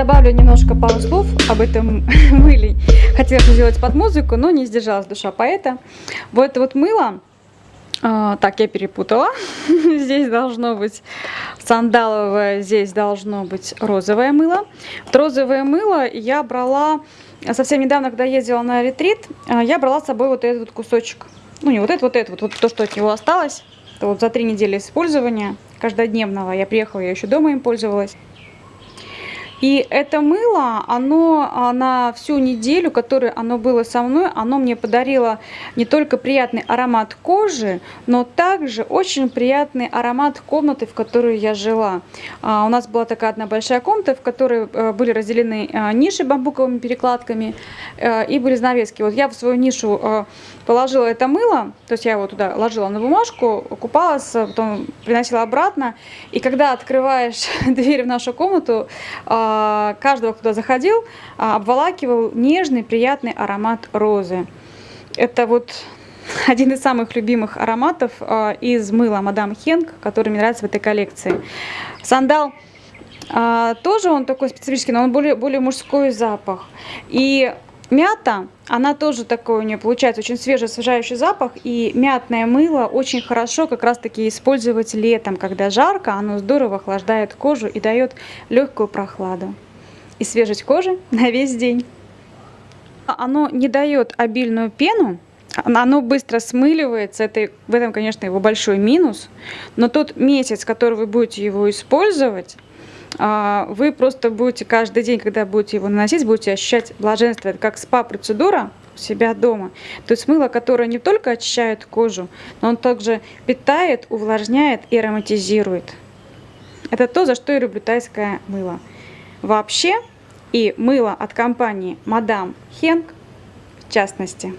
Добавлю немножко пару слов об этом мыле. Хотела сделать под музыку, но не сдержалась душа поэта. Вот это вот мыло, а, так, я перепутала. здесь должно быть сандаловое, здесь должно быть розовое мыло. Вот розовое мыло я брала совсем недавно, когда ездила на ретрит, а, я брала с собой вот этот кусочек. Ну, не вот этот, вот этот, вот, вот то, что от него осталось. Это вот за три недели использования каждодневного. Я приехала, я еще дома им пользовалась. И это мыло, оно а, на всю неделю, которое оно было со мной, оно мне подарило не только приятный аромат кожи, но также очень приятный аромат комнаты, в которой я жила. А, у нас была такая одна большая комната, в которой а, были разделены а, ниши бамбуковыми перекладками а, и были занавески. Вот я в свою нишу положила это мыло, то есть я его туда ложила на бумажку, купалась, потом приносила обратно. И когда открываешь дверь в нашу комнату, а, каждого, кто заходил, а, обволакивал нежный, приятный аромат розы. Это вот один из самых любимых ароматов а, из мыла Мадам Хенк, который мне нравится в этой коллекции. Сандал тоже он такой специфический, но он более, более мужской запах. И мята, она тоже такой у нее получается очень свежий, освежающий запах. И мятное мыло очень хорошо как раз таки использовать летом, когда жарко, оно здорово охлаждает кожу и дает легкую прохладу. И свежесть кожи на весь день. Оно не дает обильную пену, оно быстро смыливается, это, в этом, конечно, его большой минус, но тот месяц, который вы будете его использовать, вы просто будете каждый день, когда будете его наносить, будете ощущать блаженство. Это как спа-процедура у себя дома. То есть мыло, которое не только очищает кожу, но он также питает, увлажняет и ароматизирует. Это то, за что я люблю тайское мыло. Вообще, и мыло от компании Мадам Хенк в частности.